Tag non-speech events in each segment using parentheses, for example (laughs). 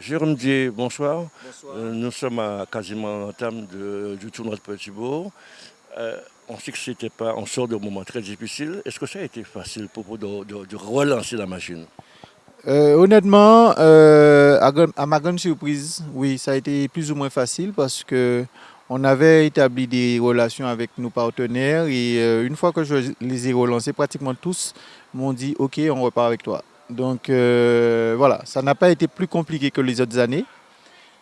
Jérôme Dier, bonsoir. Euh, nous sommes à quasiment en termes du tournoi de Petit-Bourg. Euh, on sait que c'était pas, on sort de moments très difficiles. Est-ce que ça a été facile pour vous de, relancer la machine? Euh, Honnêtement, à, ma grande surprise, oui, ça a été plus ou moins facile parce que on avait établi des relations avec nos partenaires et une fois que je les ai relancés, pratiquement tous m'ont dit OK, on repart avec toi. Donc euh, voilà, ça n'a pas été plus compliqué que les autres années.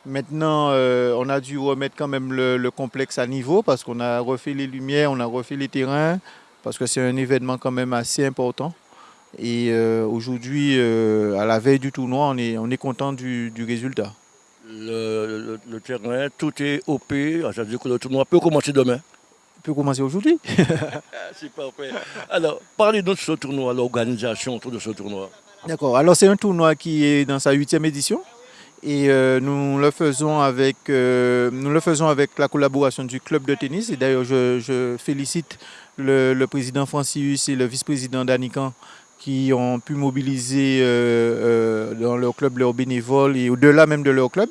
Maintenant, euh, on a dû remettre quand même le, complexe à niveau parce qu'on a refait les lumières, on a refait les terrains, parce que c'est un événement quand même assez important. Et euh, aujourd'hui, à la veille du tournoi, on est, on est content du, résultat. Le, terrain, tout est OP, ça veut dire que le tournoi peut commencer demain peut commencer aujourd'hui. (laughs) c'est parfait. Alors, parlez-nous de ce tournoi, l'organisation autour de ce tournoi. D'accord. Alors c'est un tournoi qui est dans sa huitième édition et euh, nous, le faisons avec, euh, nous le faisons avec la collaboration du club de tennis. Et d'ailleurs, je, félicite le, président Francius et le vice-président Danican qui ont pu mobiliser euh, dans leur club leurs bénévoles et au-delà même de leur club.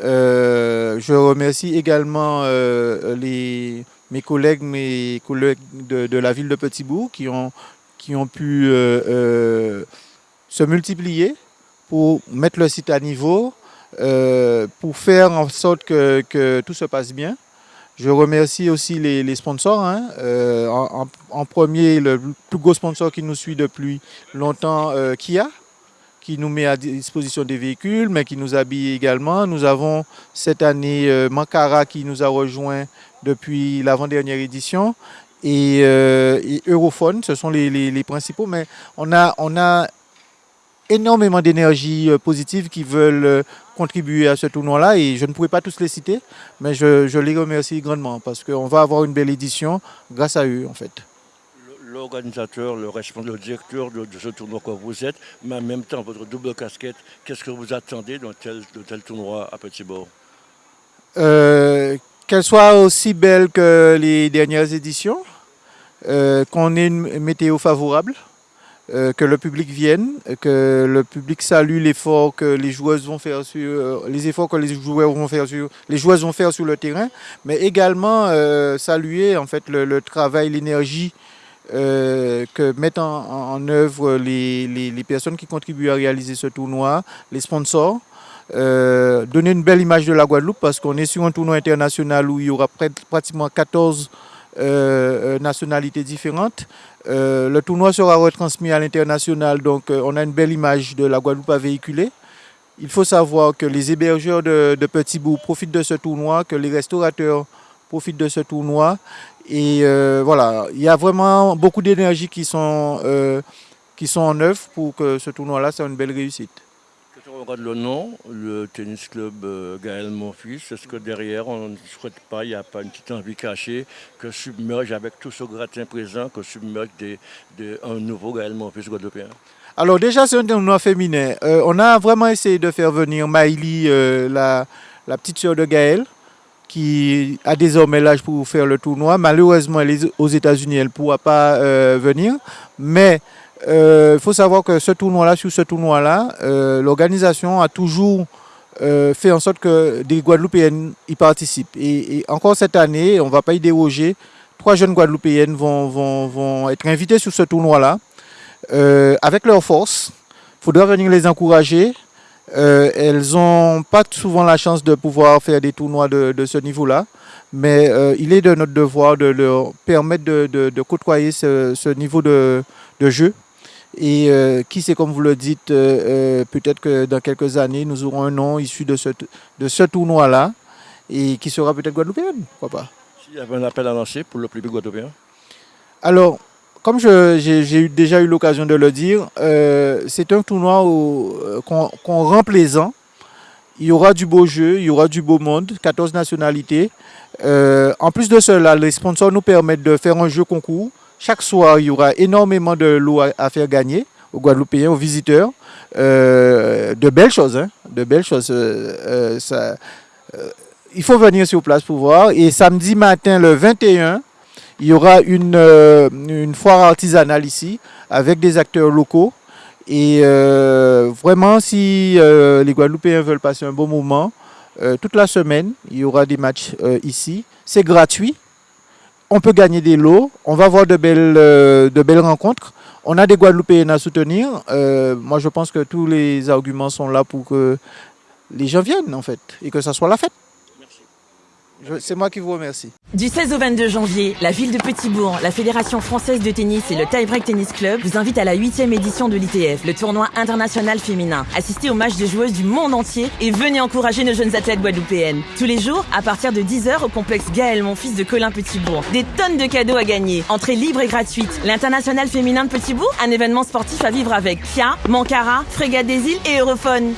je remercie également les, mes collègues, mes collègues de, la ville de Petitbourg qui ont, qui ont pu se multiplier pour mettre le site à niveau, euh, pour faire en sorte que, tout se passe bien. Je remercie aussi les, sponsors. Hein. Euh, en, premier, le plus gros sponsor qui nous suit depuis longtemps, euh, Kia, qui nous met à disposition des véhicules, mais qui nous habille également. Nous avons cette année Mankara qui nous a rejoint depuis l'avant-dernière édition. Et, Europhone, ce sont les, les, principaux, mais on a, on a énormément d'énergie euh, positive qui veulent euh, contribuer à ce tournoi-là et je ne pourrais pas tous les citer, mais je, les remercie grandement parce qu'on va avoir une belle édition grâce à eux en fait. L'organisateur, le responsable, le directeur de, ce tournoi que vous êtes, mais en même temps votre double casquette, qu'est-ce que vous attendez d'un tel, de tel tournoi à Petit-Bord euh, Qu'elle soit aussi belle que les dernières éditions, qu'on ait une météo favorable, euh, que le public vienne, que le public salue l'effort que les joueuses vont faire sur euh, les efforts que les joueurs vont faire sur les joueuses vont faire sur le terrain, mais également euh, saluer en fait le, travail, l'énergie que mettent en, œuvre les, les, personnes qui contribuent à réaliser ce tournoi, les sponsors. donner une belle image de la Guadeloupe parce qu'on est sur un tournoi international où il y aura pratiquement 14 nationalités différentes. Euh, le tournoi sera retransmis à l'international, donc euh, on a une belle image de la Guadeloupe à véhiculer. Il faut savoir que les hébergeurs de, de Petit profitent de ce tournoi, que les restaurateurs profitent de ce tournoi. Et euh, voilà, il y a vraiment beaucoup d'énergie qui, sont qui sont en œuvre pour que ce tournoi-là soit une belle réussite regarde le nom, le tennis club euh, Gaël Monfils, est-ce que derrière, on ne souhaite pas, il n'y a pas une petite envie cachée que submerge avec tout ce gratin présent, que submerge un nouveau Gaël Monfils guadeloupéen? Alors déjà, c'est un tournoi féminin. Euh, on a vraiment essayé de faire venir Maïli, euh, la, petite sœur de Gaël, qui a désormais l'âge pour faire le tournoi. Malheureusement, elle est aux États-Unis, elle ne pourra pas venir. Mais il euh, faut savoir que ce tournoi-là, sur ce tournoi-là, euh, l'organisation a toujours euh, fait en sorte que des Guadeloupéennes y participent. Et, encore cette année, on ne va pas y déroger. Trois jeunes Guadeloupéennes vont, vont, être invitées sur ce tournoi-là avec leur force. Il faudra venir les encourager. elles n'ont pas souvent la chance de pouvoir faire des tournois de, ce niveau-là. Mais il est de notre devoir de leur permettre de, côtoyer ce, niveau de jeu et euh, qui sait, comme vous le dites, euh, euh, peut-être que dans quelques années, nous aurons un nom issu de ce, de ce tournoi-là et qui sera peut-être guadeloupéen, pourquoi pas. S'il y avait un appel à lancer pour le public guadeloupéen Alors, comme j'ai déjà eu l'occasion de le dire, c'est un tournoi qu'on rend plaisant. Il y aura du beau jeu, il y aura du beau monde, 14 nationalités. en plus de cela, les sponsors nous permettent de faire un jeu concours chaque soir, il y aura énormément de lots à, faire gagner aux Guadeloupéens, aux visiteurs. Euh, de belles choses, hein, de belles choses. Euh, euh, il faut venir sur place pour voir. Et samedi matin, le 21, il y aura une, une foire artisanale ici avec des acteurs locaux. Et euh, vraiment, si euh, les Guadeloupéens veulent passer un bon moment, euh, toute la semaine, il y aura des matchs ici. C'est gratuit. On peut gagner des lots. On va avoir de belles, de belles rencontres. On a des Guadeloupéens à soutenir. moi, je pense que tous les arguments sont là pour que les gens viennent, en fait, et que ça soit la fête. C'est moi qui vous remercie. Du 16 au 22 janvier, la ville de Petitbourg, la Fédération française de tennis et le Tiebreak Tennis Club vous invitent à la 8 édition de l'ITF, le tournoi international féminin. Assistez aux matchs de joueuses du monde entier et venez encourager nos jeunes athlètes guadeloupéennes. Tous les jours, à partir de 10h au complexe Gaël, mon fils de Colin Petitbourg. Des tonnes de cadeaux à gagner. Entrée libre et gratuite. L'international féminin de Petitbourg, un événement sportif à vivre avec Kia, Mankara, Frégate des îles et Europhone.